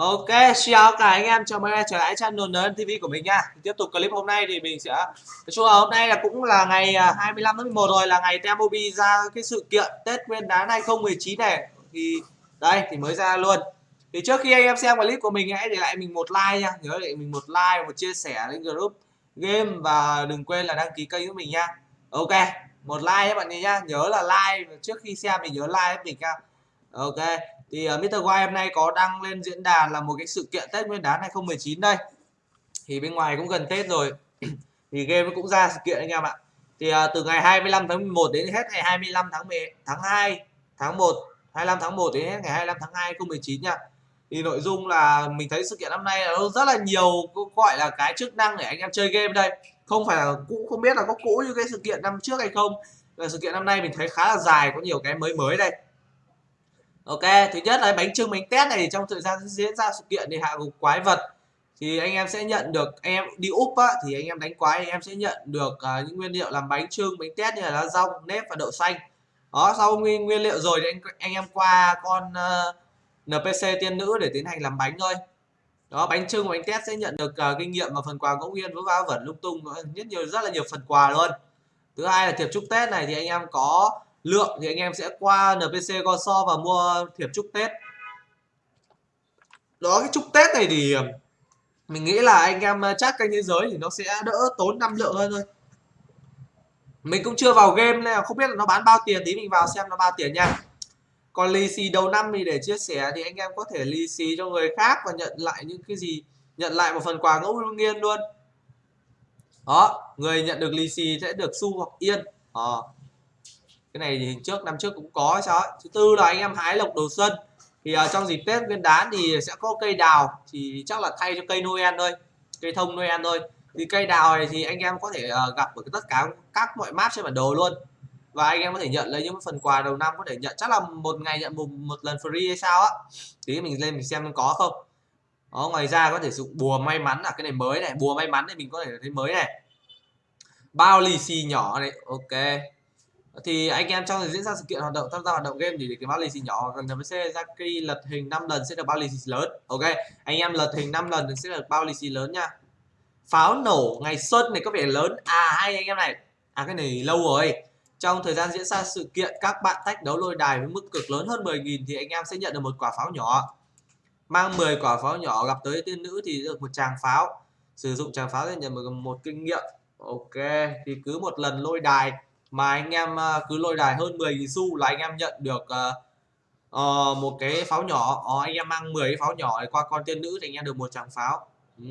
Ok, xin chào cả anh em, chào mừng anh em trở lại channel NN TV của mình nha. Tiếp tục clip hôm nay thì mình sẽ nói chung là hôm nay là cũng là ngày à, 25 tháng 11 rồi là ngày Temobi ra cái sự kiện Tết Nguyên đán 2019 này. Thì đây thì mới ra luôn. Thì trước khi anh em xem clip của mình hãy để lại mình một like nha, nhớ để mình một like một chia sẻ lên group game và đừng quên là đăng ký kênh của mình nha. Ok, một like các bạn nhé nhớ là like trước khi xem mình nhớ like mình nha. Ok thì ờ, uh, Mr. White hôm nay có đăng lên diễn đàn là một cái sự kiện Tết Nguyên đán 2019 đây. Thì bên ngoài cũng gần Tết rồi. Thì game cũng ra sự kiện anh em ạ. Thì uh, từ ngày 25 tháng 11 đến hết ngày 25 tháng 10, tháng 2 tháng 1 25 tháng 1 đến hết ngày 25 tháng 2 2019 nha. Thì nội dung là mình thấy sự kiện năm nay nó rất là nhiều gọi là cái chức năng để anh em chơi game đây. Không phải là cũ không biết là có cũ như cái sự kiện năm trước hay không. Là sự kiện năm nay mình thấy khá là dài có nhiều cái mới mới đây ok thứ nhất là bánh trưng bánh tét này trong thời gian diễn ra sự kiện thì hạ gục quái vật thì anh em sẽ nhận được anh em đi úp á, thì anh em đánh quái anh em sẽ nhận được uh, những nguyên liệu làm bánh trưng bánh tét như là lá rong nếp và đậu xanh. Đó sau nguyên nguyên liệu rồi thì anh anh em qua con ờ, uh, npc tiên nữ để tiến hành làm bánh thôi. Đó bánh trưng bánh tét sẽ nhận được uh, kinh nghiệm và phần quà ngẫu nhiên với va vẩn lung tung rất nhiều rất là nhiều phần quà luôn. Thứ hai là thiệp chúc tết này thì anh em có lượng thì anh em sẽ qua NPC go so và mua thiệp chúc Tết. Đó cái chúc Tết này thì ờ, mình nghĩ là anh em ờ, chắc kênh thế giới thì nó sẽ đỡ tốn năm lượng hơn thôi. Mình cũng chưa vào game nên là không biết là nó bán bao tiền tí mình vào xem nó bao tiền nha. Còn lì xì đầu năm thì để chia sẻ thì anh em có thể lì xì cho người khác và nhận lại những cái gì nhận lại một phần quà ngẫu nhiên luôn. Đó người nhận được lì xì sẽ được xu hoặc yên. À, cái này thì trước năm trước cũng có sao ấy. thứ tư là anh em hái lộc đầu xuân. Thì uh, trong dịp tết nguyên đán thì sẽ có cây đào. Thì chắc là thay cho cây noel thôi cây thông noel thôi. Thì cây đào này thì anh em có thể uh, gặp ở tất cả các mọi map trên bản đồ luôn. Và anh em có thể nhận lấy những phần quà đầu năm có thể nhận chắc là một ngày nhận một, một lần free hay sao á. Tí mình lên mình xem có không. Đó, ngoài ra có thể sử dụng bùa may mắn là cái này mới này bùa may mắn này mình có thể thấy mới này. Bao lì xì nhỏ này ok thì anh em trong thời diễn ra sự kiện hoạt động, tham gia hoạt động game thì để cái bao lì xì nhỏ còn NPC khi lật hình 5 lần sẽ được bao lì xì lớn. Ok, anh em lật hình 5 lần thì sẽ được bao lì xì lớn nha. Pháo nổ ngày xuân này có vẻ lớn. À hay anh em này. À cái này lâu rồi. Trong thời gian diễn ra sự kiện, các bạn tách đấu lôi đài với mức cực lớn hơn 10.000 thì anh em sẽ nhận được một quả pháo nhỏ. Mang 10 quả pháo nhỏ gặp tới tiên nữ thì được một tràng pháo. Sử dụng tràng pháo để nhận được một kinh nghiệm. Ok, thì cứ một lần lôi đài mà anh em ờ, cứ lôi đài hơn 10 xu là anh em nhận được uh, một cái pháo nhỏ. Uh, anh em mang 10 cái pháo nhỏ qua con tiên nữ thì anh em được một tràng pháo. Ừ.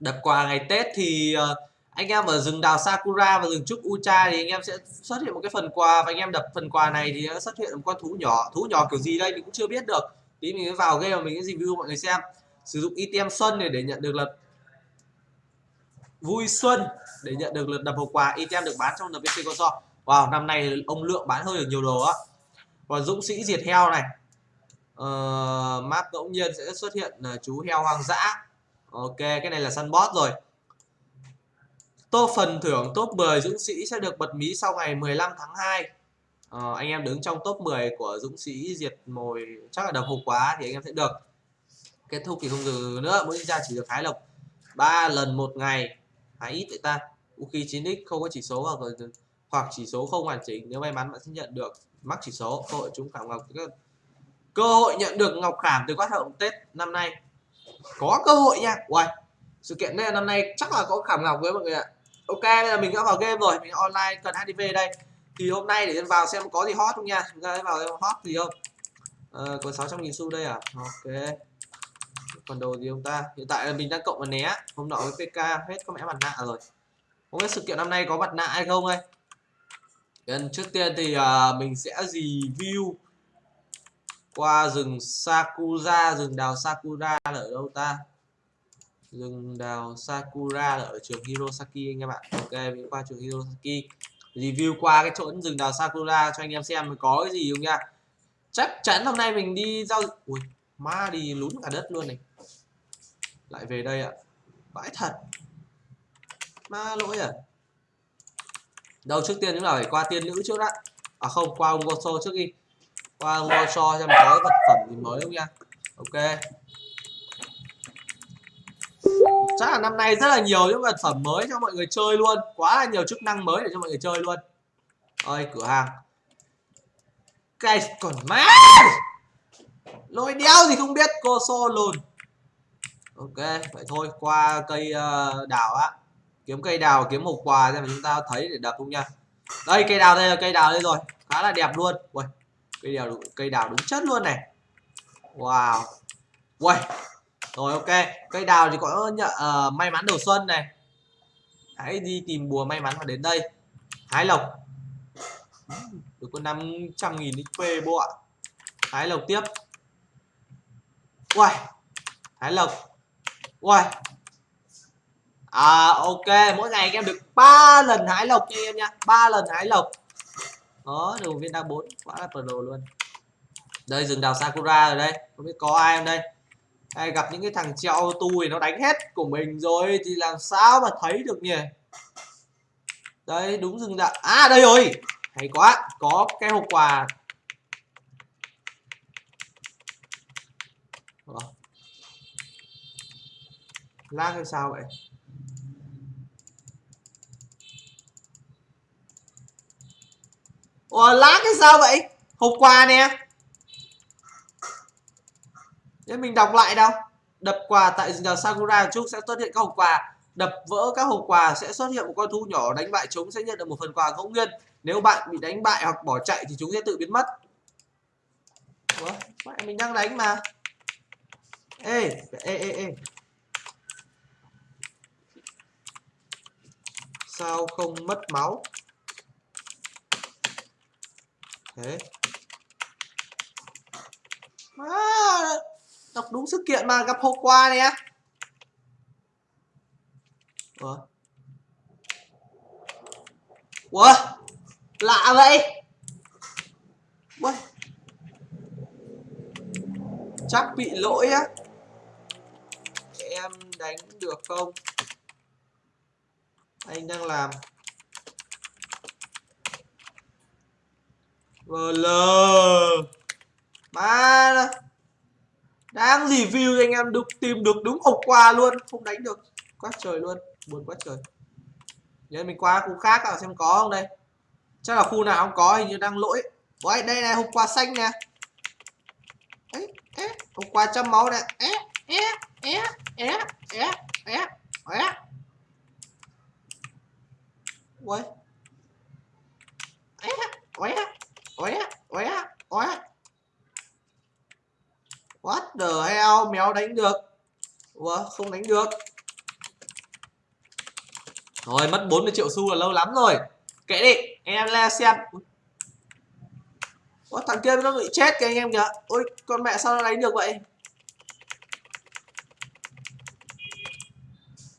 đập quà ngày Tết thì uh, anh em ở rừng đào Sakura và rừng trúc Ucha thì anh em sẽ xuất hiện một cái phần quà. Và anh em đập phần quà này thì nó xuất hiện một con thú nhỏ. Thú nhỏ kiểu gì đây mình cũng chưa biết được. Tí mình vào game mình sẽ review mọi người xem. Sử dụng item xuân để để nhận được là vui xuân để nhận được lượt đập hộp quà item được bán trong NPC console wow năm nay ông lượng bán hơi được nhiều đồ á. Còn dũng sĩ diệt heo này. Uh, map ngẫu nhiên sẽ xuất hiện uh, chú heo hoang dã. Ok cái này là săn boss rồi. Top phần thưởng top 10 dũng sĩ sẽ được bật mí sau ngày 15 tháng 2 uh, ờ, anh em đứng trong top 10 của dũng sĩ diệt mồi chắc là đập hộp quá thì anh em sẽ được. Kết thúc thì không dừng nữa mỗi ra chỉ được hái lộc ba lần một ngày hái ít vậy ta. Vũ khí 9x không có chỉ số hoặc hoặc chỉ số không hoàn chỉnh. Nếu may mắn bạn sẽ nhận được mắc chỉ số. Cơ hội chúng khảm ngọc cơ hội nhận được ngọc khảm từ quát hậu tết năm nay. Có cơ hội nha. Uầy, sự kiện này năm nay chắc là có khảm ngọc với mọi người ạ. Ok bây giờ mình đã vào game rồi. Mình online cần hdv đây. Thì hôm nay để vào xem có gì hot không nha. Chúng ta vào hot gì không? À, có 600 nghìn xu đây à? Ok còn đồ gì ông ta? Hiện tại là mình đang cộng vào né. Hôm nọ với pk hết có mẹ mặt nạ rồi. Không biết sự kiện năm nay có mặt nạ hay không đây? Trước tiên thì uh, mình sẽ review qua rừng Sakura rừng đào Sakura là ở đâu ta? Rừng đào Sakura là ở trường Hirosaki anh em ạ. Ok mình qua trường Hirosaki. Review qua cái chỗ rừng đào Sakura cho anh em xem có cái gì không nha. Chắc chắn hôm nay mình đi giao ui ma đi lún cả đất luôn này. Lại về đây ạ. Vãi thật. Ma lỗi à. Đâu, trước tiên chúng ta phải qua tiên nữ trước đã. À không, qua ông Goso trước đi. Qua ông Goso xem có vật phẩm gì mới không nha. Ok. Chắc là năm nay rất là nhiều những vật phẩm mới cho mọi người chơi luôn. Quá là nhiều chức năng mới để cho mọi người chơi luôn. Ơi cửa hàng. Cái còn má lôi đeo gì không biết cô xô lùn. Ok vậy thôi qua cây uh, đào á. Kiếm cây đào kiếm một quà xem chúng ta thấy để đập không nha. Đây cây đào đây là cây đào đây rồi. Khá là đẹp luôn. Ui, cây đào cây đào đúng chất luôn này. Wow. Ui. rồi ok. Cây đào thì có nhận uh, ờ, may mắn đầu xuân này. Hãy đi tìm bùa may mắn và đến đây. Hái lộc. Được có 500 nghìn XP bộ ạ. Hái lộc tiếp. Uầy Hải lộc Uầy À ok, mỗi ngày em được 3 lần Hải lộc cho em nha, 3 lần Hải lộc. Đó, được viên đa 4, quá là pro luôn. Đây rừng đào Sakura rồi đây, không biết có ai không đây. Hay gặp những cái thằng treo tui nó đánh hết của mình rồi thì làm sao mà thấy được nhỉ? Đây đúng rừng đào. À đây rồi. Hay quá, có cái hộp quà. Lag hay sao vậy? Ủa lát hay sao vậy? Hôm quà nè. Để mình đọc lại đâu. Đập quà tại nhà Sakura Trúc sẽ xuất hiện các hộp quà. Đập vỡ các hộp quà sẽ xuất hiện một con thú nhỏ đánh bại chúng sẽ nhận được một phần quà ngẫu nhiên. Nếu bạn bị đánh bại hoặc bỏ chạy thì chúng sẽ tự biến mất. Ủa, mình đang đánh mà. Ê, ê, ê, ê. Sao không mất máu? thế. À, đọc đúng sự kiện mà gặp hôm qua nè ủa? Ủa? Lạ vậy. Ủa chắc bị lỗi á. Em đánh được không? Anh đang làm. VL Ba Đang review cho anh em được tìm được đúng hộp quà luôn. Không đánh được. Quá trời luôn. Buồn quá trời. Nhớ mình qua khu khác à xem có không đây. Chắc là khu nào không có hình như đang lỗi. Ôi đây này hộp quà xanh nè. Ấy, é, hộp quà trăm máu nè. É, é, é, é, é, é, é. Ui é, é Óe, óe, óe. What the hell, mèo đánh được. Ủa, không đánh được. Rồi, mất 40 triệu xu là lâu lắm rồi. Kệ đi, em la xem. Ủa, thằng kia nó bị chết kìa anh em kìa. Ôi, con mẹ sao nó đánh được vậy?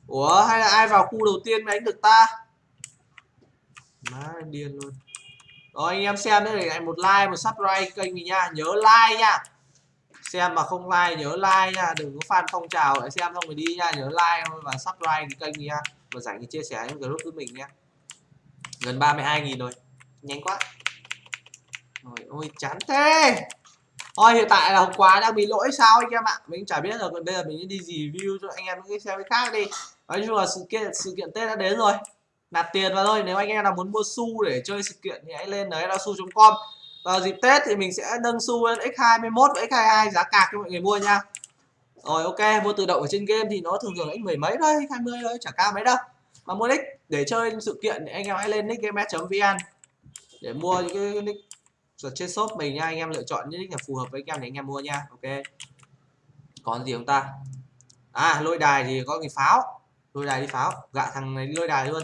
Ủa, hay là ai vào khu đầu tiên mới đánh được ta? Má điên luôn. Rồi anh em xem nữa để lại một like, một subscribe kênh mình nha. Nhớ like nha. Xem mà không like nhớ like nha, đừng có fan phong trào để xem xong rồi đi nha, nhớ like và subscribe cái kênh mình nha. Và rảnh thì chia sẻ những group với mình nha. Gần 32 000 rồi. Nhanh quá. Rồi ôi chán thế. Thôi hiện tại là hôm qua đang bị lỗi sao anh em ạ. Mình chả biết rồi, còn bây giờ mình đi review cho anh em những cái xe khác đi. Nói chung là sự kiện sự kiện Tết đã đến rồi nạp tiền vào thôi, nếu anh em nào muốn mua xu để chơi sự kiện thì hãy lên đấy là su.com vào dịp Tết thì mình sẽ nâng xu lên x21 và x22 giá cạc cho mọi người mua nha. Rồi, ok, mua tự động ở trên game thì nó thường thường là x mười mấy thôi, x 20 thôi, chả cao mấy đâu. Mà mua nick để chơi sự kiện thì anh em hãy lên nickgame.vn để mua những cái nick ở trên shop mình nha. Anh em lựa chọn những nick là phù hợp với anh em để anh em mua nha, ok. Còn gì không ta? À lôi đài thì có người pháo. Lôi đài đi pháo. Gạ thằng này đi lôi đài luôn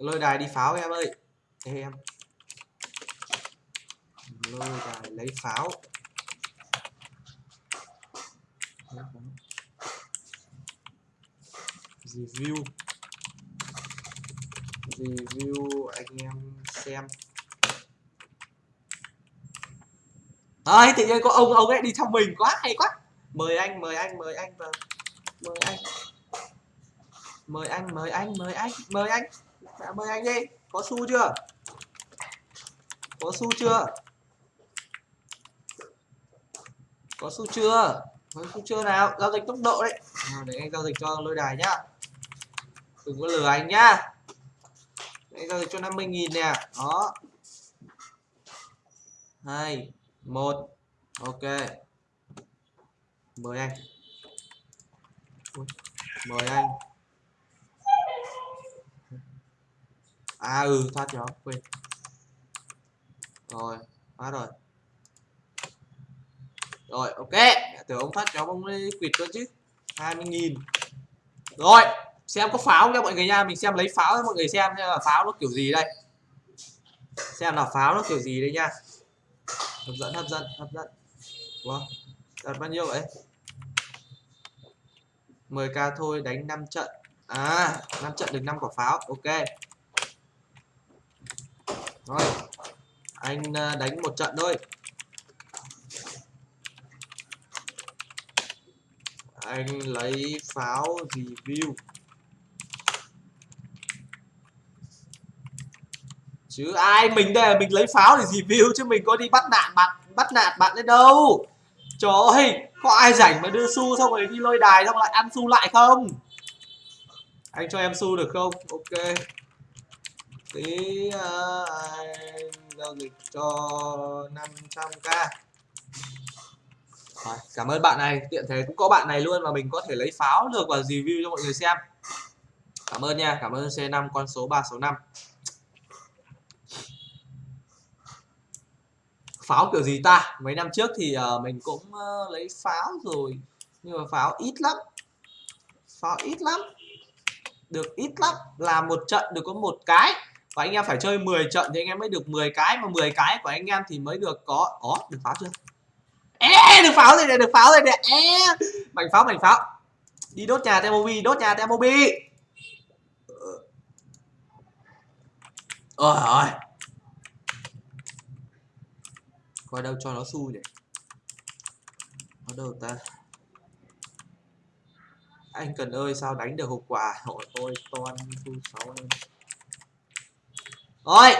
lôi đài đi pháo em ơi. Em. Lôi đài lấy pháo. Review. Review anh em xem. Đấy, tự nhiên có ông ông ấy đi trong mình quá hay quá. Mời anh mời anh mời anh vâng mời anh. Mời anh mời anh mời anh mời anh. Mẹ mời anh đi. Có xu chưa? Có xu chưa? Có xu chưa? Có xu chưa nào? Giao dịch tốc độ đấy. Nào để anh giao dịch cho lôi đài nhá. Đừng có lừa anh nhá. Anh giao dịch cho 50.000 nè. Đó. Hai, một. Ok. Mời anh. Mời anh. À ừ thoát nhóm quên. Rồi thoát rồi. Rồi, ok. Tưởng ông thoát nhóm ông ấy quỵt cơ chứ. 20.000 rồi, xem có pháo không nha mọi người nha. Mình xem lấy pháo cho mọi người xem xem là pháo nó kiểu gì đây. Xem là pháo nó kiểu gì đây nha. Hấp dẫn hấp dẫn hấp dẫn. Wow. đặt bao nhiêu vậy? 10k thôi, đánh 5 trận. À 5 trận được 5 quả pháo, ok rồi, anh à, đánh một trận thôi. Anh lấy pháo review chứ ai mình đây là mình lấy pháo để review chứ mình có đi bắt nạn bạn, bắt nạt bạn đấy đâu? Trời ơi, có ai rảnh mà đưa xu xong rồi đi lôi đài xong lại ăn xu lại không? Anh cho em xu được không? Ok tí uh, giao dịch cho 500k rồi, cảm ơn bạn này. Tiện thế cũng có bạn này luôn mà mình có thể lấy pháo được và review cho mọi người xem. Cảm ơn nha cảm ơn C5 con số 365 pháo kiểu gì ta? Mấy năm trước thì uh, mình cũng uh, lấy pháo rồi nhưng mà pháo ít lắm. Pháo ít lắm. Được ít lắm. Là một trận được có một cái và anh em phải chơi 10 trận thì anh em mới được 10 cái mà 10 cái của anh em thì mới được có có được pháo chưa? Ê, được pháo rồi này được pháo rồi này. Ê, mảnh pháo mảnh pháo. Đi đốt nhà Temobi đốt nhà Temobi ờ. ôi ơi. Coi đâu cho nó xui này. ở đâu ta? Anh cần ơi sao đánh được hộp quà hỏi tôi toan thu sáu lên rồi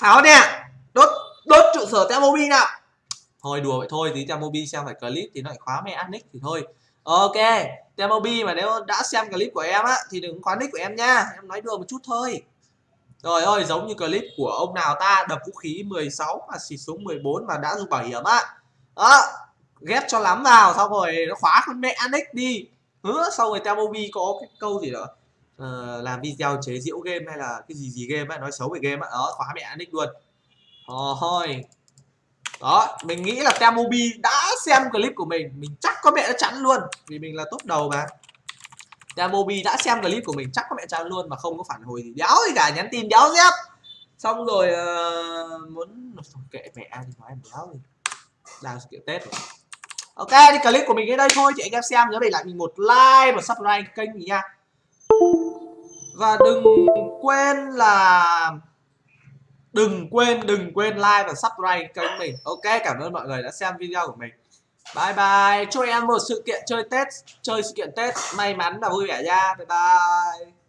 pháo nè đốt đốt trụ sở Temobi nào. Thôi đùa vậy thôi, tí Temobi xem phải clip thì nó lại khóa mẹ nick thì thôi. Ok, Temobi mà nếu đã xem clip của em á, thì đừng khóa nick của em nha. Em nói đùa một chút thôi. Rồi ơi, giống như clip của ông nào ta, đập vũ khí 16 và xịt súng 14 mà đã dùng bảo hiểm á. Đó, ghép cho lắm vào, xong rồi nó khóa con mẹ nick đi. Hứa sau rồi Temobi có cái câu gì đó uh, làm video chế giễu game hay là cái gì gì game ấy, nói xấu về game ấy. đó khóa mẹ nick luôn. Ờ, thôi. Đó mình nghĩ là Temobi đã xem clip của mình. Mình chắc có mẹ nó chắn luôn. Vì mình là top đầu mà. Temobi đã xem clip của mình chắc có mẹ chắn luôn mà không có phản hồi gì. Đéo gì cả nhắn tin đéo dép. Xong rồi uh, muốn kệ mẹ thì nói em đéo gì. Đang sự kiện tết rồi. Ok thì clip của mình đến đây thôi. Chị anh em xem nhớ để lại mình một like và subscribe kênh mình nha và đừng quên là đừng quên đừng quên like và subscribe kênh mình. Ok, cảm ơn mọi người đã xem video của mình. Bye bye. Chúc em một sự kiện chơi tết, chơi sự kiện tết may mắn và vui vẻ nha. Bye bye.